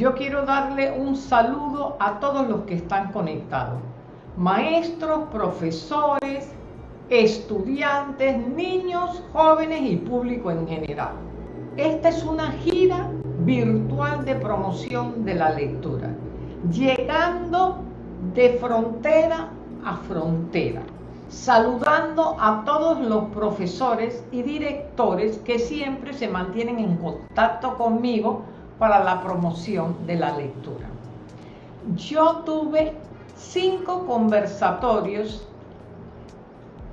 Yo quiero darle un saludo a todos los que están conectados. Maestros, profesores, estudiantes, niños, jóvenes y público en general. Esta es una gira virtual de promoción de la lectura, llegando de frontera a frontera, saludando a todos los profesores y directores que siempre se mantienen en contacto conmigo para la promoción de la lectura. Yo tuve cinco conversatorios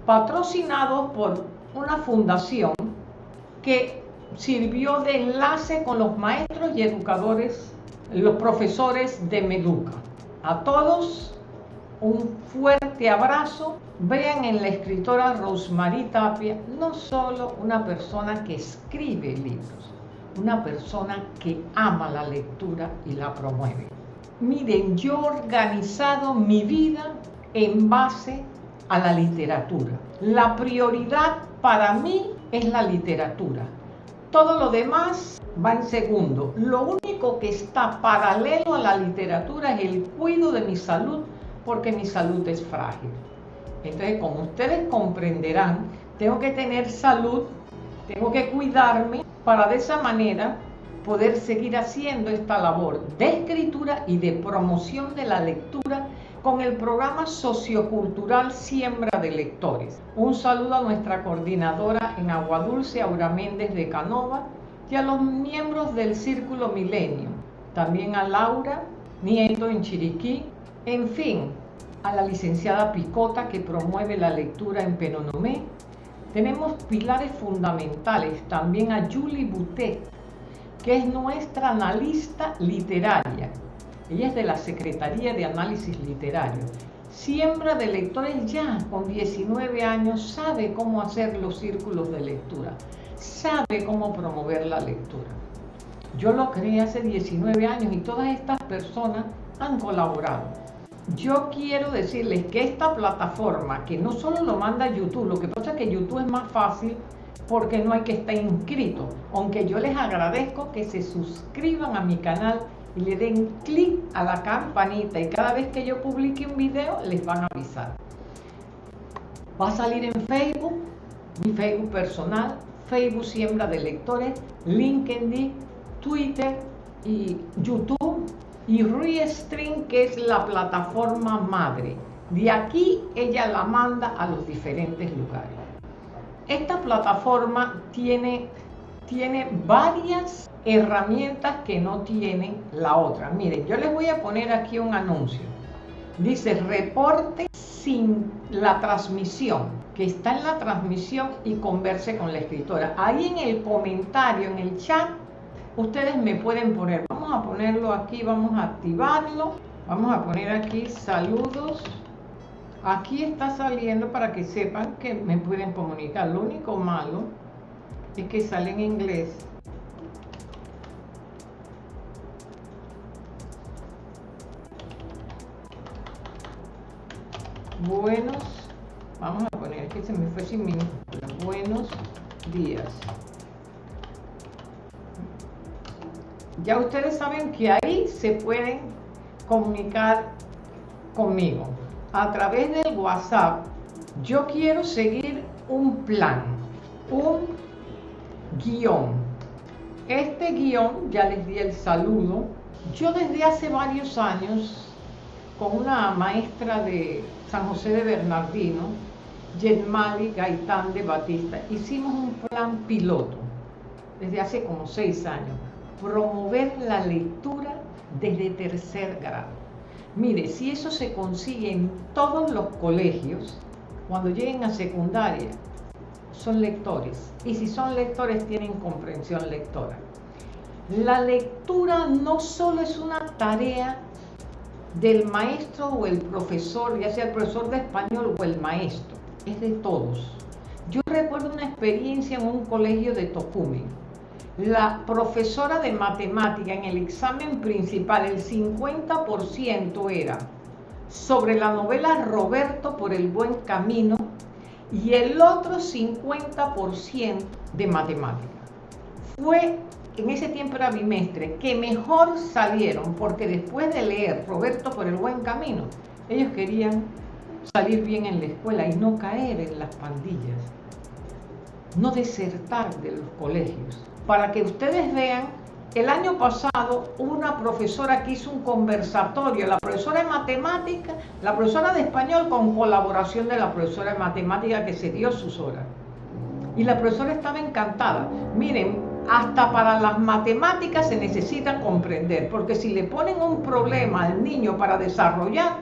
patrocinados por una fundación que sirvió de enlace con los maestros y educadores, los profesores de Meduca. A todos un fuerte abrazo. Vean en la escritora Rosemary Tapia no solo una persona que escribe libros, una persona que ama la lectura y la promueve. Miren, yo he organizado mi vida en base a la literatura. La prioridad para mí es la literatura. Todo lo demás va en segundo. Lo único que está paralelo a la literatura es el cuidado de mi salud porque mi salud es frágil. Entonces, como ustedes comprenderán, tengo que tener salud, tengo que cuidarme para de esa manera poder seguir haciendo esta labor de escritura y de promoción de la lectura con el programa sociocultural Siembra de Lectores. Un saludo a nuestra coordinadora en Agua Dulce, Aura Méndez de Canova, y a los miembros del Círculo Milenio, también a Laura Nieto en Chiriquí, en fin, a la licenciada Picota que promueve la lectura en Penonomé. Tenemos pilares fundamentales, también a Julie Boutet, que es nuestra analista literaria. Ella es de la Secretaría de Análisis Literario. Siembra de lectores ya con 19 años, sabe cómo hacer los círculos de lectura, sabe cómo promover la lectura. Yo lo creé hace 19 años y todas estas personas han colaborado yo quiero decirles que esta plataforma, que no solo lo manda YouTube, lo que pasa es que YouTube es más fácil porque no hay que estar inscrito, aunque yo les agradezco que se suscriban a mi canal y le den clic a la campanita y cada vez que yo publique un video les van a avisar. Va a salir en Facebook, mi Facebook personal, Facebook Siembra de Lectores, LinkedIn, Twitter y YouTube y Restream, que es la plataforma madre. De aquí ella la manda a los diferentes lugares. Esta plataforma tiene, tiene varias herramientas que no tiene la otra. Miren, yo les voy a poner aquí un anuncio. Dice reporte sin la transmisión, que está en la transmisión y converse con la escritora. Ahí en el comentario, en el chat, ustedes me pueden poner, vamos a ponerlo aquí, vamos a activarlo, vamos a poner aquí saludos, aquí está saliendo para que sepan que me pueden comunicar, lo único malo es que sale en inglés, buenos, vamos a poner que se me fue sin minúscula, buenos días. Ya ustedes saben que ahí se pueden comunicar conmigo. A través del WhatsApp, yo quiero seguir un plan, un guion. Este guion, ya les di el saludo, yo desde hace varios años, con una maestra de San José de Bernardino, Yenmali Gaitán de Batista, hicimos un plan piloto desde hace como seis años promover la lectura desde tercer grado. Mire, si eso se consigue en todos los colegios, cuando lleguen a secundaria, son lectores. Y si son lectores, tienen comprensión lectora. La lectura no solo es una tarea del maestro o el profesor, ya sea el profesor de español o el maestro, es de todos. Yo recuerdo una experiencia en un colegio de Tocumen la profesora de matemática en el examen principal, el 50% era sobre la novela Roberto por el buen camino y el otro 50% de matemática. Fue en ese tiempo era bimestre, que mejor salieron, porque después de leer Roberto por el buen camino, ellos querían salir bien en la escuela y no caer en las pandillas, no desertar de los colegios. Para que ustedes vean, el año pasado una profesora que hizo un conversatorio, la profesora de matemática, la profesora de español con colaboración de la profesora de matemática que se dio sus horas. Y la profesora estaba encantada. Miren, hasta para las matemáticas se necesita comprender, porque si le ponen un problema al niño para desarrollar,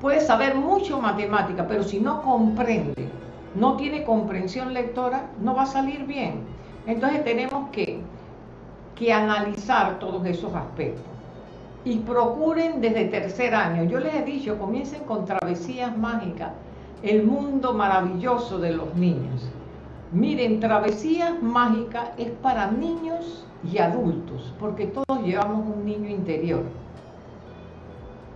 puede saber mucho matemática, pero si no comprende, no tiene comprensión lectora, no va a salir bien. Entonces tenemos que, que analizar todos esos aspectos. Y procuren desde tercer año, yo les he dicho, comiencen con travesías mágicas, el mundo maravilloso de los niños. Miren, travesías mágicas es para niños y adultos, porque todos llevamos un niño interior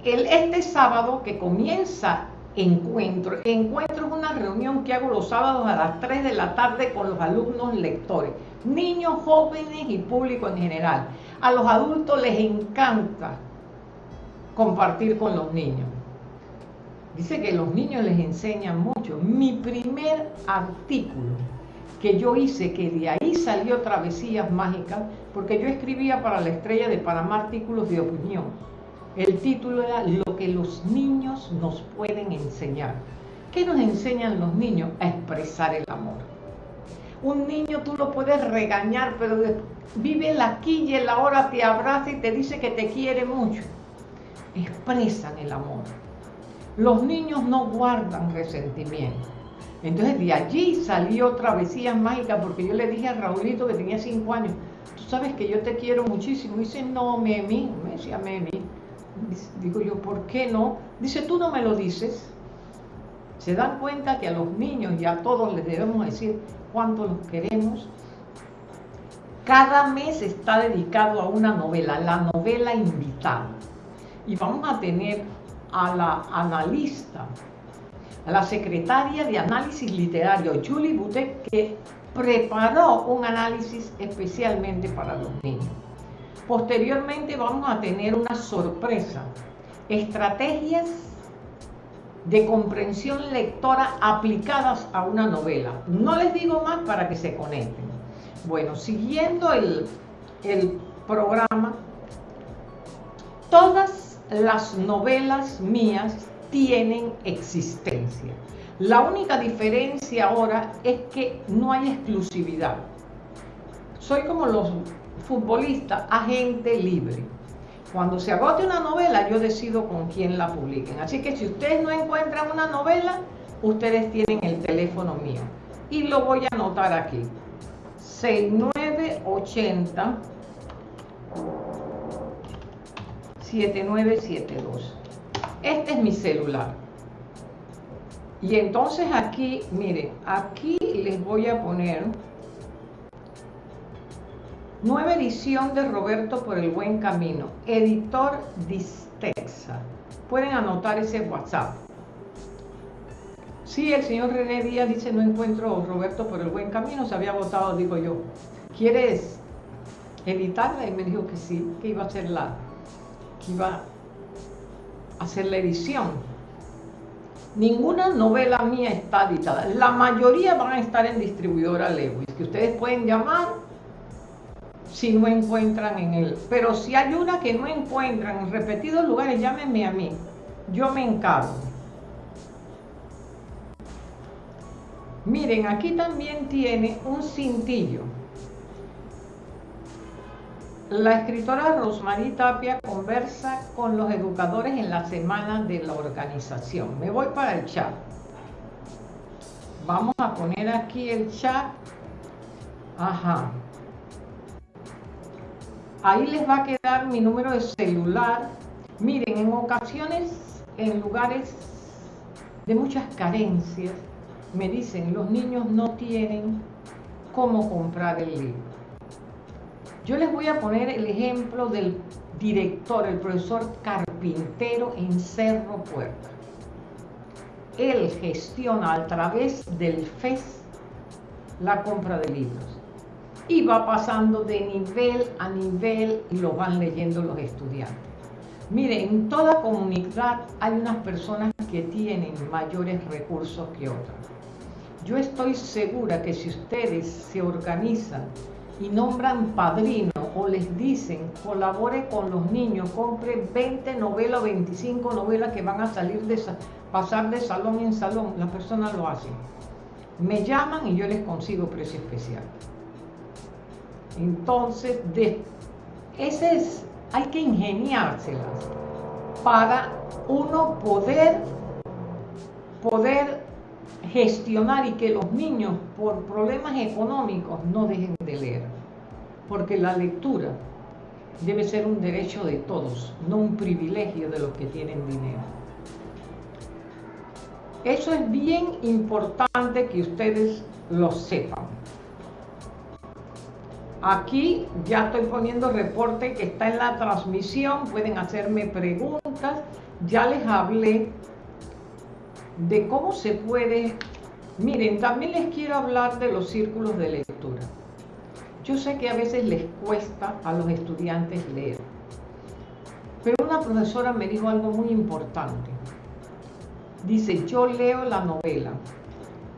este sábado que comienza Encuentro. Encuentro reunión que hago los sábados a las 3 de la tarde con los alumnos lectores, niños, jóvenes y público en general. A los adultos les encanta compartir con los niños. Dice que los niños les enseñan mucho. Mi primer artículo que yo hice, que de ahí salió Travesías Mágicas, porque yo escribía para la estrella de Panamá artículos de opinión el título era Lo que los niños nos pueden enseñar. ¿Qué nos enseñan los niños? A expresar el amor. Un niño tú lo puedes regañar, pero vive la aquí y en la hora, te abraza y te dice que te quiere mucho. Expresan el amor. Los niños no guardan resentimiento. Entonces de allí salió Travesías Mágicas, porque yo le dije a Raulito que tenía cinco años, tú sabes que yo te quiero muchísimo. Y dice, no, Memi, me decía Memi, Digo yo, ¿por qué no? Dice, tú no me lo dices. Se dan cuenta que a los niños y a todos les debemos decir cuánto los queremos. Cada mes está dedicado a una novela, la novela invitada. Y vamos a tener a la analista, a la secretaria de análisis literario, Julie Butet, que preparó un análisis especialmente para los niños. Posteriormente vamos a tener una sorpresa, estrategias de comprensión lectora aplicadas a una novela. No les digo más para que se conecten. Bueno, siguiendo el, el programa, todas las novelas mías tienen existencia. La única diferencia ahora es que no hay exclusividad. Soy como los futbolista, agente libre. Cuando se agote una novela, yo decido con quién la publiquen. Así que si ustedes no encuentran una novela, ustedes tienen el teléfono mío. Y lo voy a anotar aquí. 6980 7972. Este es mi celular. Y entonces aquí, miren, aquí les voy a poner Nueva edición de Roberto por el Buen Camino, editor Distexa. Pueden anotar ese WhatsApp. Sí, el señor René Díaz dice, no encuentro Roberto por el Buen Camino, se había votado, digo yo. ¿Quieres editarla? Y me dijo que sí, que iba a hacer la, que iba a hacer la edición. Ninguna novela mía está editada. La mayoría van a estar en distribuidora Lewis, que ustedes pueden llamar si no encuentran en él. Pero si hay una que no encuentran en repetidos lugares, llámenme a mí. Yo me encargo. Miren, aquí también tiene un cintillo. La escritora Rosmarie Tapia conversa con los educadores en la semana de la organización. Me voy para el chat. Vamos a poner aquí el chat. Ajá. Ahí les va a quedar mi número de celular. Miren, en ocasiones, en lugares de muchas carencias, me dicen, los niños no tienen cómo comprar el libro. Yo les voy a poner el ejemplo del director, el profesor Carpintero en Cerro Puerta. Él gestiona a través del FES la compra de libros y va pasando de nivel a nivel y lo van leyendo los estudiantes. Mire, en toda comunidad hay unas personas que tienen mayores recursos que otras. Yo estoy segura que si ustedes se organizan y nombran padrino o les dicen colabore con los niños, compre 20 novelas o 25 novelas que van a salir de pasar de salón en salón, las personas lo hacen. Me llaman y yo les consigo precio especial. Entonces, de, hay que ingeniárselas para uno poder, poder gestionar y que los niños por problemas económicos no dejen de leer. Porque la lectura debe ser un derecho de todos, no un privilegio de los que tienen dinero. Eso es bien importante que ustedes lo sepan. Aquí ya estoy poniendo reporte que está en la transmisión, pueden hacerme preguntas. Ya les hablé de cómo se puede... Miren, también les quiero hablar de los círculos de lectura. Yo sé que a veces les cuesta a los estudiantes leer, pero una profesora me dijo algo muy importante. Dice, yo leo la novela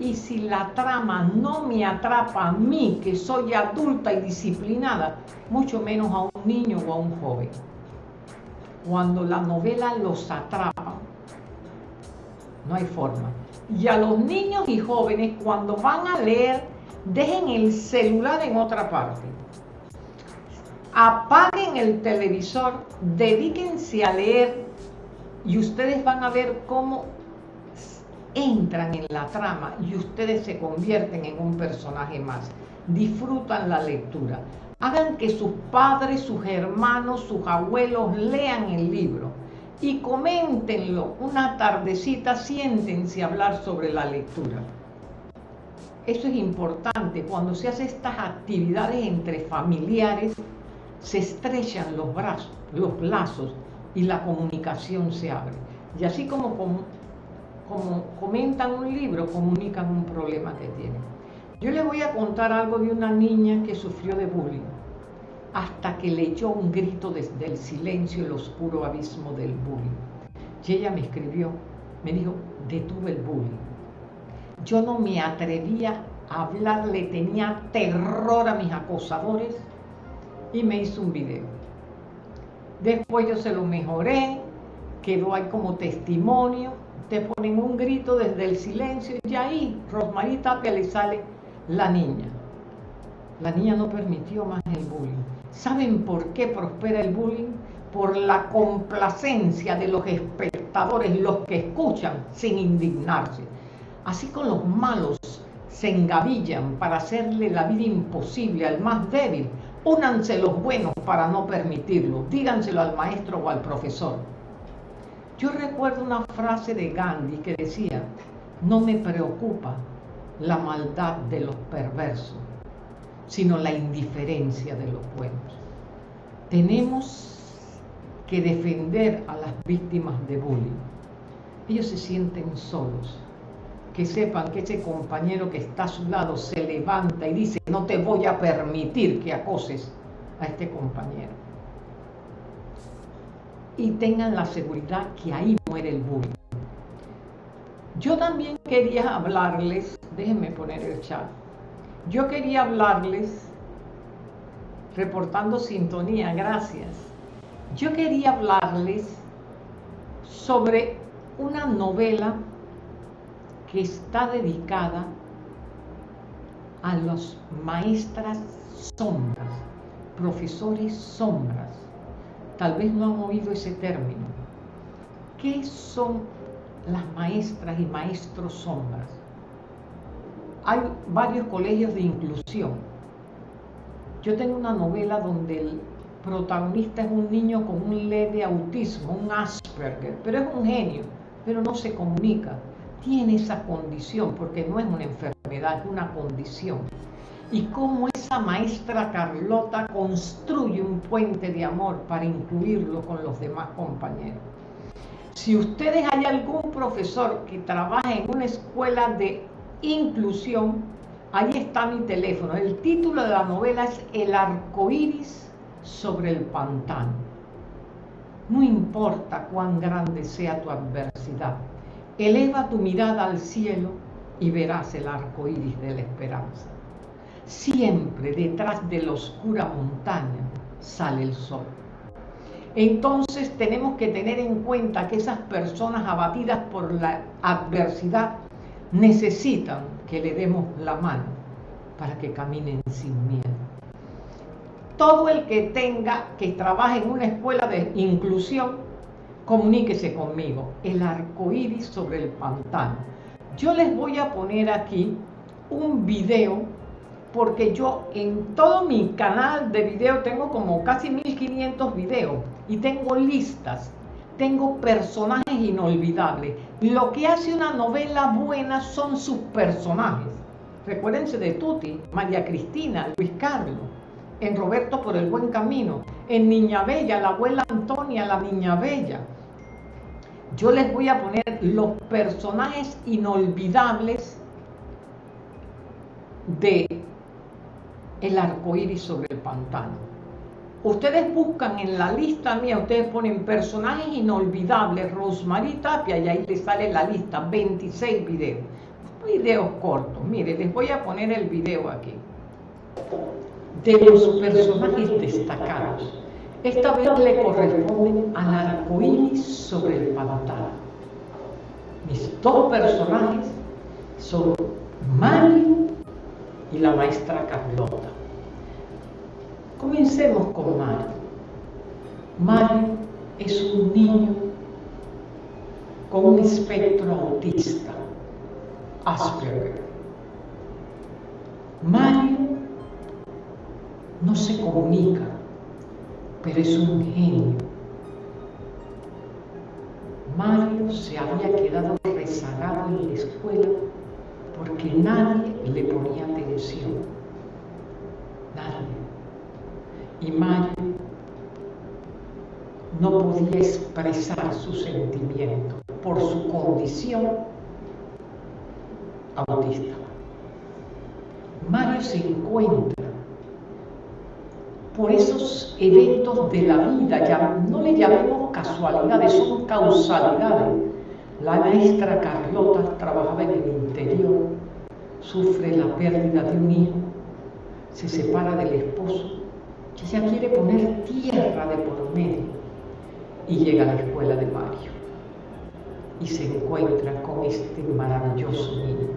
y si la trama no me atrapa a mí, que soy adulta y disciplinada, mucho menos a un niño o a un joven. Cuando la novela los atrapa, no hay forma. Y a los niños y jóvenes, cuando van a leer, dejen el celular en otra parte. Apaguen el televisor, dedíquense a leer y ustedes van a ver cómo entran en la trama y ustedes se convierten en un personaje más. Disfrutan la lectura. Hagan que sus padres, sus hermanos, sus abuelos lean el libro y coméntenlo una tardecita, siéntense a hablar sobre la lectura. Eso es importante. Cuando se hacen estas actividades entre familiares, se estrechan los brazos, los lazos y la comunicación se abre. Y así como, como, como comentan un libro, comunican un problema que tienen. Yo les voy a contar algo de una niña que sufrió de bullying hasta que leyó un grito desde el silencio el oscuro abismo del bullying. Y ella me escribió, me dijo, detuve el bullying. Yo no me atrevía a hablarle, tenía terror a mis acosadores y me hizo un video. Después yo se lo mejoré, quedó ahí como testimonio, te ponen un grito desde el silencio y ahí Rosmarie Tapia le sale la niña. La niña no permitió más el bullying. ¿Saben por qué prospera el bullying? Por la complacencia de los espectadores, los que escuchan sin indignarse. Así con los malos se engavillan para hacerle la vida imposible al más débil. Únanse los buenos para no permitirlo. Díganselo al maestro o al profesor. Yo recuerdo una frase de Gandhi que decía, no me preocupa la maldad de los perversos, sino la indiferencia de los buenos. Tenemos que defender a las víctimas de bullying. Ellos se sienten solos. Que sepan que ese compañero que está a su lado se levanta y dice, no te voy a permitir que acoses a este compañero. Y tengan la seguridad que ahí muere el bullying. Yo también quería hablarles, déjenme poner el chat, yo quería hablarles, reportando sintonía, gracias. Yo quería hablarles sobre una novela que está dedicada a los maestras sombras, profesores sombras. Tal vez no han oído ese término. ¿Qué son las maestras y maestros sombras? hay varios colegios de inclusión. Yo tengo una novela donde el protagonista es un niño con un leve autismo, un Asperger, pero es un genio, pero no se comunica. Tiene esa condición, porque no es una enfermedad, es una condición. Y cómo esa maestra Carlota construye un puente de amor para incluirlo con los demás compañeros. Si ustedes hay algún profesor que trabaja en una escuela de inclusión, Ahí está mi teléfono. El título de la novela es El arco iris sobre el pantano. No importa cuán grande sea tu adversidad, eleva tu mirada al cielo y verás el arco iris de la esperanza. Siempre detrás de la oscura montaña sale el sol. Entonces tenemos que tener en cuenta que esas personas abatidas por la adversidad necesitan que le demos la mano para que caminen sin miedo. Todo el que tenga, que trabaje en una escuela de inclusión, comuníquese conmigo. El arco iris sobre el pantano. Yo les voy a poner aquí un video porque yo en todo mi canal de video tengo como casi 1500 videos y tengo listas, tengo personajes inolvidables. Lo que hace una novela buena son sus personajes. Recuérdense de Tuti, María Cristina, Luis Carlos, en Roberto por el buen camino, en Niña Bella, la abuela Antonia, la Niña Bella. Yo les voy a poner los personajes inolvidables de el arco iris sobre el pantano. Ustedes buscan en la lista mía, ustedes ponen personajes inolvidables, Rosmarie Tapia, y ahí les sale la lista, 26 videos. Videos cortos, mire, les voy a poner el video aquí. De los personajes destacados. Esta vez le corresponde al arco iris sobre el pantano. Mis dos personajes son Mario y la maestra Carlota. Comencemos con Mario. Mario es un niño con un espectro autista, Asperger. Mario no se comunica, pero es un genio. Mario se había quedado rezagado en la escuela porque nadie le ponía atención. Nadie. Y Mario no podía expresar su sentimiento por su condición autista. Mario se encuentra por esos eventos de la vida, ya no le llamemos casualidades, son causalidades la maestra Carlota trabajaba en el interior, sufre la pérdida de un hijo, se separa del esposo, ella quiere poner tierra de por medio y llega a la escuela de Mario y se encuentra con este maravilloso niño.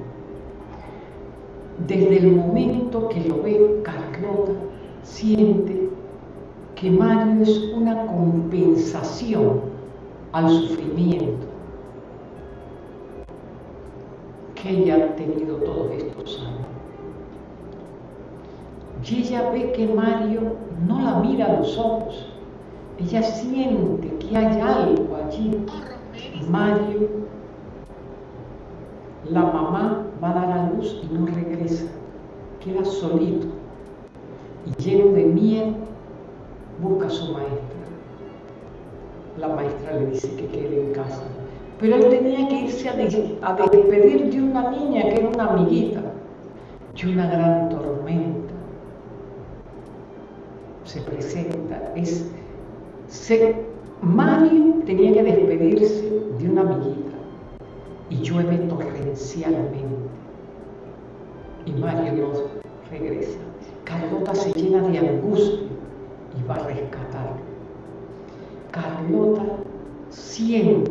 Desde el momento que lo ve, Carlota siente que Mario es una compensación al sufrimiento que ella ha tenido todos estos años. Y ella ve que Mario no la mira a los ojos. Ella siente que hay algo allí. Mario, la mamá va a dar a luz y no regresa. Queda solito. Y lleno de miedo, busca a su maestra. La maestra le dice que quede en casa pero él tenía que irse a, despedir de una niña que era una amiguita. Y una gran tormenta se presenta. Es, Mario tenía que despedirse de una amiguita y llueve torrencialmente. Y Mario no regresa. Carlota se llena de angustia y va a rescatar. Carlota siente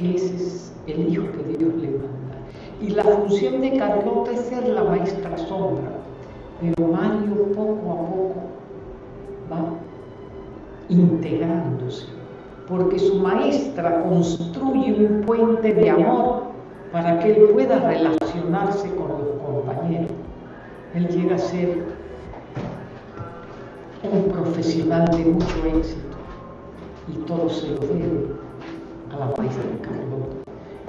ese es el hijo que Dios le manda. Y la función de Carlota es ser la maestra sombra, pero Mario poco a poco va integrándose, porque su maestra construye un puente de amor para que él pueda relacionarse con los compañeros. Él llega a ser un profesional de mucho éxito y todo se lo debe a la maestra Carlota.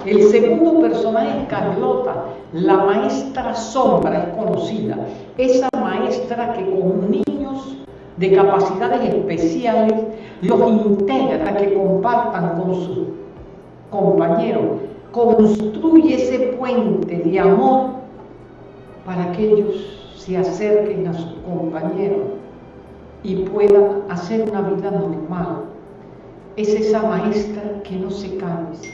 El segundo personaje es Carlota, la maestra sombra es conocida, esa maestra que con niños de capacidades especiales los integra, que compartan con sus compañeros, construye ese puente de amor para que ellos se acerquen a sus compañeros y puedan hacer una vida normal. Es esa maestra que no se cansa,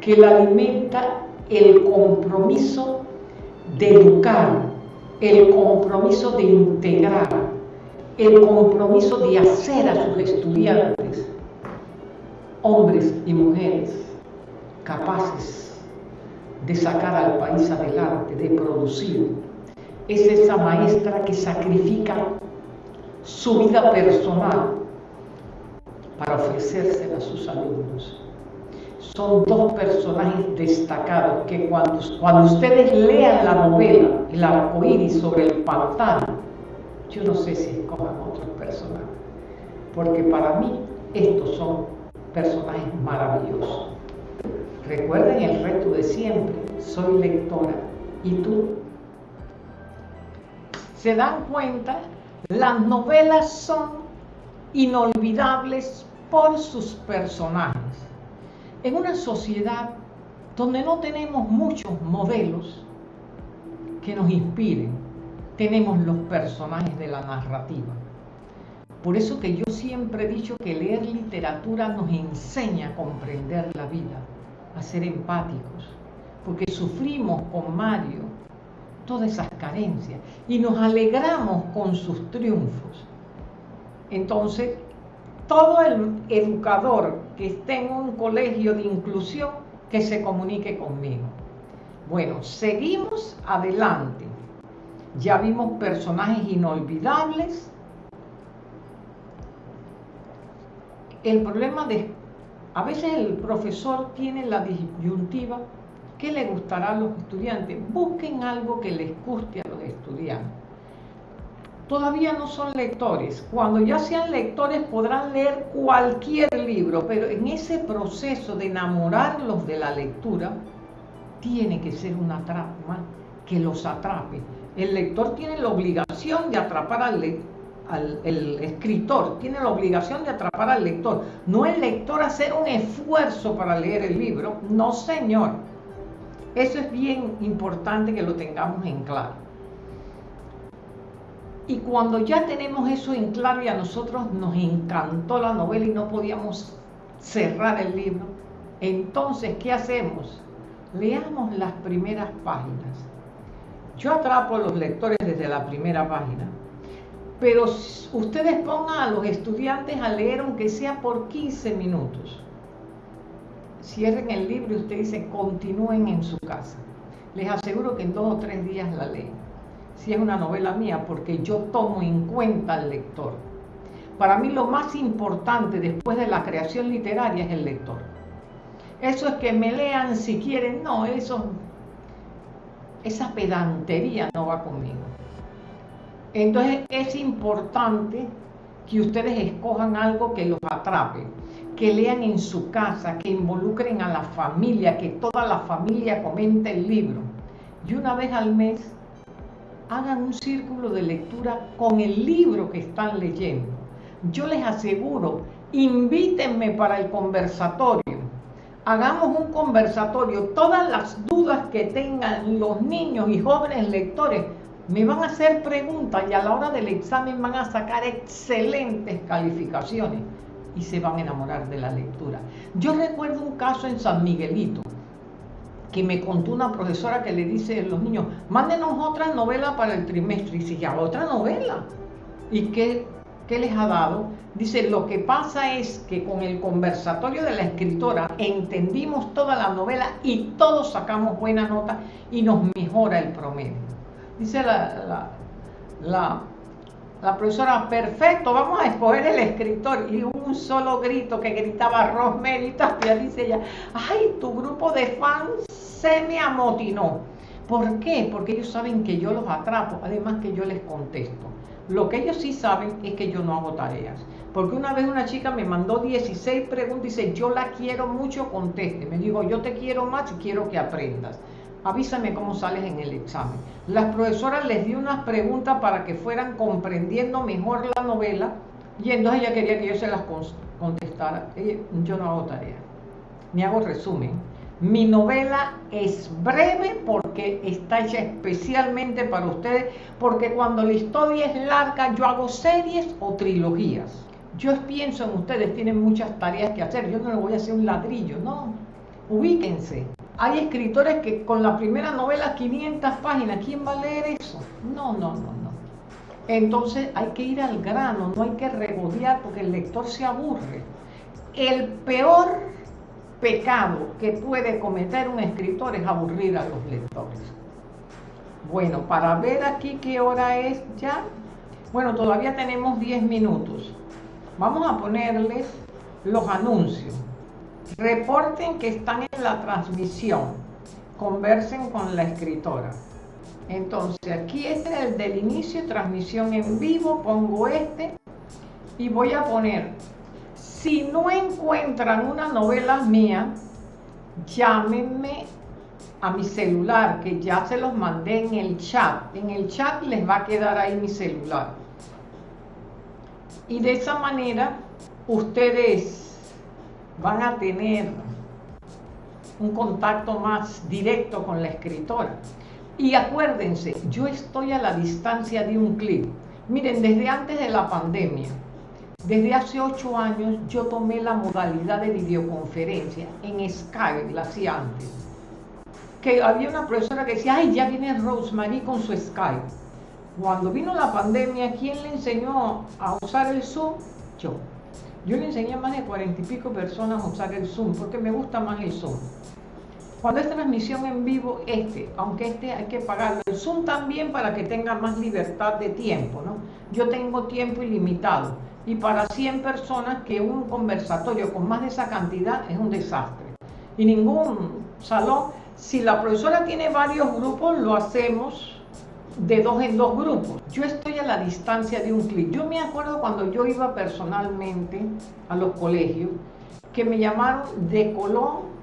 que la alimenta el compromiso de educar, el compromiso de integrar, el compromiso de hacer a sus estudiantes hombres y mujeres capaces de sacar al país adelante, de producir. Es esa maestra que sacrifica su vida personal para ofrecérsela a sus alumnos. Son dos personajes destacados que cuando, cuando ustedes lean la novela El arcoíris sobre el pantano, yo no sé si escojan otros personajes, porque para mí estos son personajes maravillosos. Recuerden el reto de siempre, soy lectora. ¿Y tú? ¿Se dan cuenta? Las novelas son inolvidables por sus personajes. En una sociedad donde no tenemos muchos modelos que nos inspiren, tenemos los personajes de la narrativa. Por eso que yo siempre he dicho que leer literatura nos enseña a comprender la vida a ser empáticos, porque sufrimos con Mario todas esas carencias y nos alegramos con sus triunfos. Entonces, todo el educador que esté en un colegio de inclusión, que se comunique conmigo. Bueno, seguimos adelante. Ya vimos personajes inolvidables. El problema de a veces el profesor tiene la disyuntiva, ¿qué le gustará a los estudiantes? Busquen algo que les guste a los estudiantes. Todavía no son lectores. Cuando ya sean lectores podrán leer cualquier libro, pero en ese proceso de enamorarlos de la lectura, tiene que ser una trama que los atrape. El lector tiene la obligación de atrapar al lector el escritor, tiene la obligación de atrapar al lector, no el lector hacer un esfuerzo para leer el libro, no señor. Eso es bien importante que lo tengamos en claro. Y cuando ya tenemos eso en claro y a nosotros nos encantó la novela y no podíamos cerrar el libro, entonces, ¿qué hacemos? Leamos las primeras páginas. Yo atrapo a los lectores desde la primera página pero ustedes pongan a los estudiantes a leer aunque sea por 15 minutos. Cierren el libro y ustedes dicen continúen en su casa. Les aseguro que en dos o tres días la leen. Si es una novela mía, porque yo tomo en cuenta al lector. Para mí lo más importante después de la creación literaria es el lector. Eso es que me lean si quieren, no, eso, esa pedantería no va conmigo. Entonces es importante que ustedes escojan algo que los atrape, que lean en su casa, que involucren a la familia, que toda la familia comente el libro. Y una vez al mes hagan un círculo de lectura con el libro que están leyendo. Yo les aseguro, invítenme para el conversatorio. Hagamos un conversatorio. Todas las dudas que tengan los niños y jóvenes lectores, me van a hacer preguntas y a la hora del examen van a sacar excelentes calificaciones y se van a enamorar de la lectura. Yo recuerdo un caso en San Miguelito que me contó una profesora que le dice a los niños, mándenos otra novela para el trimestre. Y dice, ya, otra novela. ¿Y qué, qué les ha dado? Dice, lo que pasa es que con el conversatorio de la escritora entendimos toda la novela y todos sacamos buena nota y nos mejora el promedio. Dice la, la, la, profesora, perfecto, vamos a escoger el escritor. Y un solo grito que gritaba Rosemary Tapia, dice ella, ay, tu grupo de fans se me amotinó. ¿Por qué? Porque ellos saben que yo los atrapo, además que yo les contesto. Lo que ellos sí saben es que yo no hago tareas. Porque una vez una chica me mandó 16 preguntas y dice, yo la quiero mucho, conteste. Me digo, yo te quiero más y quiero que aprendas avísame cómo sales en el examen. Las profesoras les di unas preguntas para que fueran comprendiendo mejor la novela y entonces ella quería que yo se las contestara. Yo no hago tarea, ni hago resumen. Mi novela es breve porque está hecha especialmente para ustedes, porque cuando la historia es larga yo hago series o trilogías. Yo pienso en ustedes, tienen muchas tareas que hacer, yo no les voy a hacer un ladrillo, no. Ubíquense. Hay escritores que con la primera novela 500 páginas, ¿quién va a leer eso? No, no, no, no. Entonces hay que ir al grano, no hay que regodear porque el lector se aburre. El peor pecado que puede cometer un escritor es aburrir a los lectores. Bueno, para ver aquí qué hora es ya, bueno, todavía tenemos 10 minutos. Vamos a ponerles los anuncios. Reporten que están en la transmisión. Conversen con la escritora. Entonces, aquí este es el del inicio, transmisión en vivo. Pongo este y voy a poner si no encuentran una novela mía, llámenme a mi celular, que ya se los mandé en el chat. En el chat les va a quedar ahí mi celular. Y de esa manera ustedes van a tener un contacto más directo con la escritora. Y acuérdense, yo estoy a la distancia de un clic. Miren, desde antes de la pandemia, desde hace ocho años yo tomé la modalidad de videoconferencia en Skype, la hacía antes. Que había una profesora que decía, ay, ya viene Rosemary con su Skype. Cuando vino la pandemia, ¿quién le enseñó a usar el Zoom? Yo. Yo le enseñé a más de cuarenta y pico personas a usar el Zoom, porque me gusta más el Zoom. Cuando es transmisión en vivo, este, aunque este hay que pagarlo, el Zoom también para que tenga más libertad de tiempo, ¿no? Yo tengo tiempo ilimitado y para 100 personas que un conversatorio con más de esa cantidad es un desastre. Y ningún salón, si la profesora tiene varios grupos, lo hacemos de dos en dos grupos. Yo estoy a la distancia de un clic. Yo me acuerdo cuando yo iba personalmente a los colegios, que me llamaron de Colón,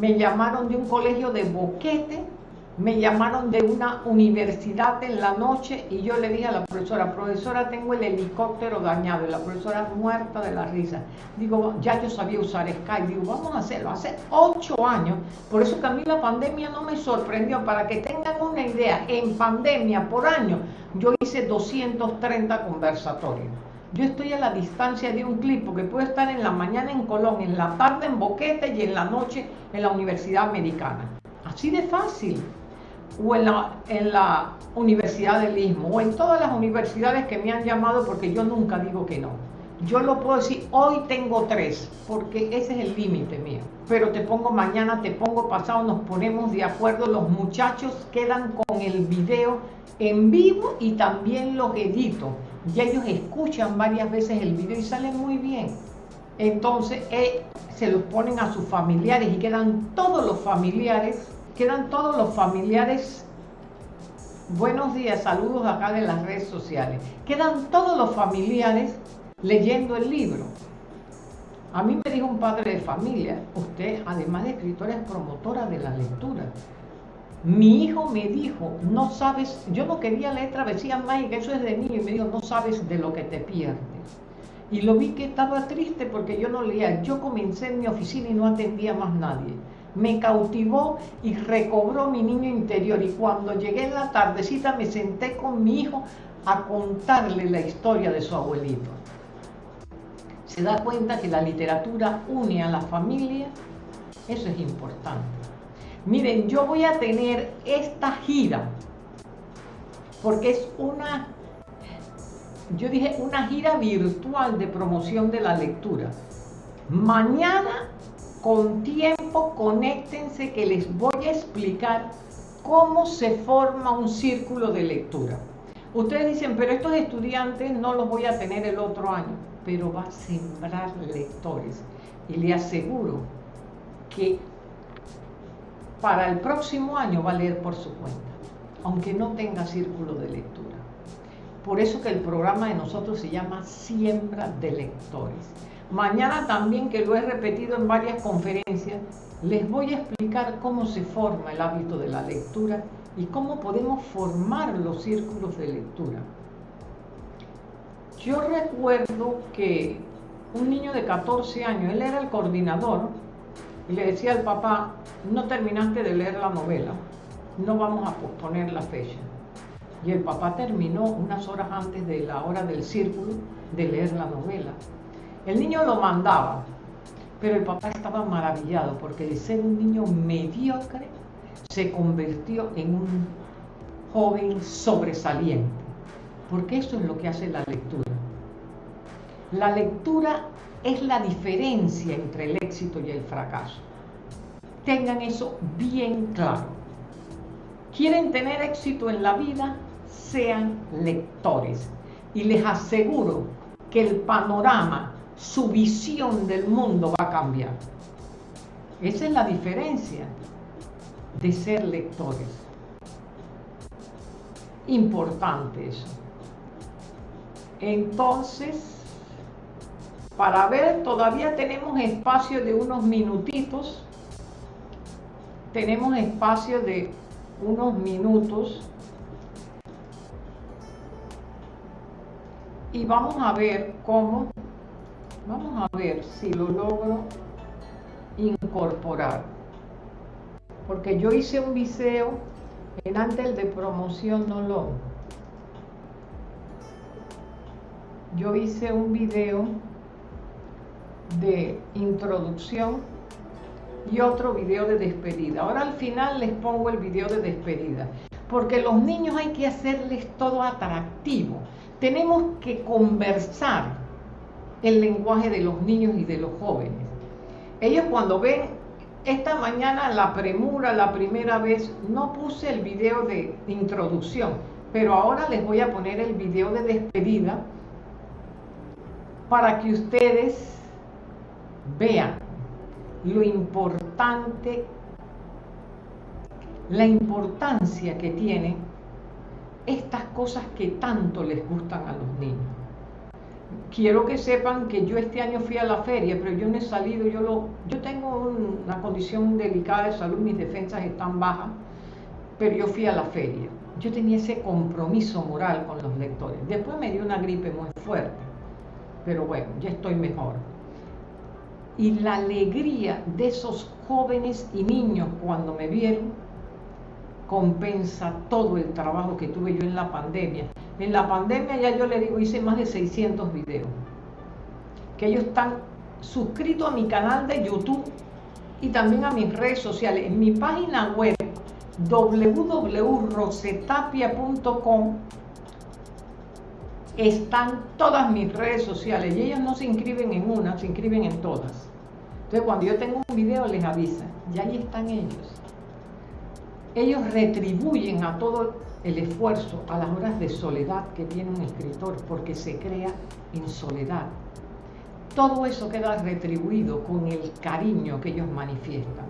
me llamaron de un colegio de Boquete, me llamaron de una universidad en la noche y yo le dije a la profesora, profesora, tengo el helicóptero dañado y la profesora muerta de la risa. Digo, ya yo sabía usar Skype, digo, vamos a hacerlo. Hace ocho años, por eso que a mí la pandemia no me sorprendió. Para que tengan una idea, en pandemia por año yo hice 230 conversatorios. Yo estoy a la distancia de un clip porque puedo estar en la mañana en Colón, en la tarde en Boquete y en la noche en la Universidad Americana. Así de fácil o en la, en la Universidad del Istmo o en todas las universidades que me han llamado porque yo nunca digo que no. Yo lo puedo decir, hoy tengo tres, porque ese es el límite mío. Pero te pongo mañana, te pongo pasado, nos ponemos de acuerdo, los muchachos quedan con el video en vivo y también los edito. Y ellos escuchan varias veces el video y salen muy bien. Entonces eh, se los ponen a sus familiares y quedan todos los familiares quedan todos los familiares, buenos días, saludos acá de las redes sociales, quedan todos los familiares leyendo el libro. A mí me dijo un padre de familia, usted además de escritora es promotora de la lectura. Mi hijo me dijo, no sabes, yo no quería leer Travesía Mágica, eso es de niño, y me dijo, no sabes de lo que te pierdes. Y lo vi que estaba triste porque yo no leía. Yo comencé en mi oficina y no atendía más nadie me cautivó y recobró mi niño interior. Y cuando llegué en la tardecita me senté con mi hijo a contarle la historia de su abuelito. Se da cuenta que la literatura une a la familia, eso es importante. Miren, yo voy a tener esta gira, porque es una, yo dije, una gira virtual de promoción de la lectura. Mañana con tiempo conéctense que les voy a explicar cómo se forma un círculo de lectura. Ustedes dicen, pero estos estudiantes no los voy a tener el otro año, pero va a sembrar lectores. Y le aseguro que para el próximo año va a leer por su cuenta, aunque no tenga círculo de lectura. Por eso que el programa de nosotros se llama Siembra de Lectores. Mañana también, que lo he repetido en varias conferencias, les voy a explicar cómo se forma el hábito de la lectura y cómo podemos formar los círculos de lectura. Yo recuerdo que un niño de 14 años, él era el coordinador y le decía al papá, no terminaste de leer la novela, no vamos a posponer la fecha. Y el papá terminó unas horas antes de la hora del círculo de leer la novela. El niño lo mandaba, pero el papá estaba maravillado porque de ser un niño mediocre se convirtió en un joven sobresaliente. Porque eso es lo que hace la lectura. La lectura es la diferencia entre el éxito y el fracaso. Tengan eso bien claro. ¿Quieren tener éxito en la vida? Sean lectores. Y les aseguro que el panorama, su visión del mundo va a cambiar. Esa es la diferencia de ser lectores. Importante eso. Entonces, para ver, todavía tenemos espacio de unos minutitos. Tenemos espacio de unos minutos. Y vamos a ver cómo, vamos a ver si lo logro incorporar. Porque yo hice un video en antes de promoción no lo. Yo hice un video de introducción y otro video de despedida. Ahora al final les pongo el video de despedida, porque los niños hay que hacerles todo atractivo. Tenemos que conversar el lenguaje de los niños y de los jóvenes. Ellos cuando ven esta mañana la premura, la primera vez, no puse el video de introducción, pero ahora les voy a poner el video de despedida para que ustedes vean lo importante, la importancia que tienen estas cosas que tanto les gustan a los niños. Quiero que sepan que yo este año fui a la feria, pero yo no he salido, yo, lo, yo tengo una condición delicada de salud, mis defensas están bajas, pero yo fui a la feria. Yo tenía ese compromiso moral con los lectores. Después me dio una gripe muy fuerte, pero bueno, ya estoy mejor y la alegría de esos jóvenes y niños cuando me vieron compensa todo el trabajo que tuve yo en la pandemia. En la pandemia ya yo le digo, hice más de 600 videos, que ellos están suscritos a mi canal de YouTube y también a mis redes sociales. En mi página web www.rosetapia.com están todas mis redes sociales y ellos no se inscriben en una, se inscriben en todas. Entonces cuando yo tengo un video les avisa, y ahí están ellos. Ellos retribuyen a todo el esfuerzo, a las horas de soledad que tiene un escritor, porque se crea en soledad. Todo eso queda retribuido con el cariño que ellos manifiestan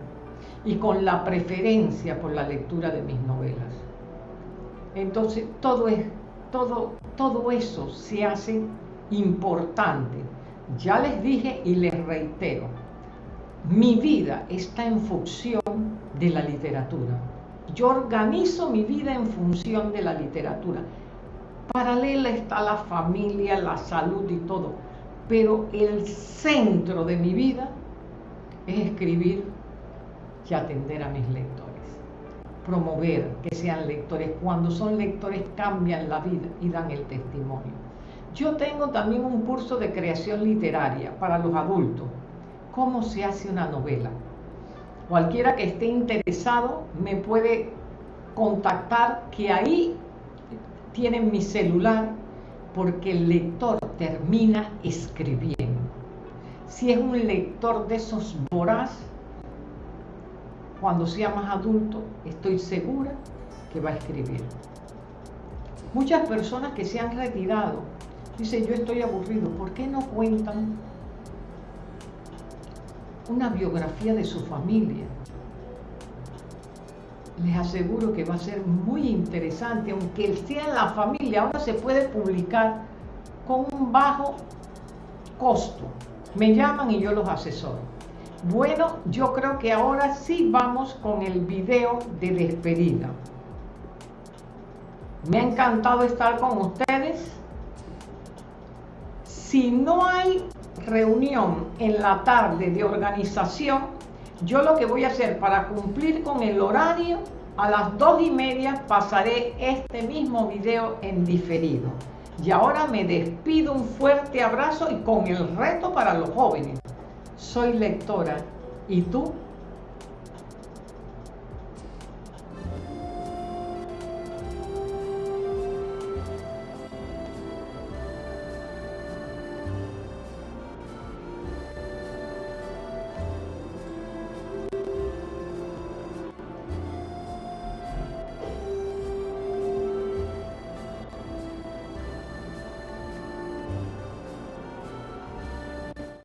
y con la preferencia por la lectura de mis novelas. Entonces, todo es todo, todo eso se hace importante. Ya les dije y les reitero, mi vida está en función de la literatura. Yo organizo mi vida en función de la literatura. Paralela está la familia, la salud y todo. Pero el centro de mi vida es escribir y atender a mis lectores promover que sean lectores. Cuando son lectores cambian la vida y dan el testimonio. Yo tengo también un curso de creación literaria para los adultos. ¿Cómo se hace una novela? Cualquiera que esté interesado me puede contactar que ahí tienen mi celular porque el lector termina escribiendo. Si es un lector de esos voraz, cuando sea más adulto, estoy segura que va a escribir. Muchas personas que se han retirado dicen, yo estoy aburrido, ¿por qué no cuentan una biografía de su familia? Les aseguro que va a ser muy interesante, aunque sea en la familia, ahora se puede publicar con un bajo costo. Me llaman y yo los asesoro. Bueno, yo creo que ahora sí vamos con el video de despedida. Me ha encantado estar con ustedes. Si no hay reunión en la tarde de organización, Yo lo que voy a hacer para cumplir con el horario, a las dos y media pasaré este mismo video en diferido. Y ahora me despido, un fuerte abrazo y con el reto para los jóvenes. Soy lectora. ¿Y tú?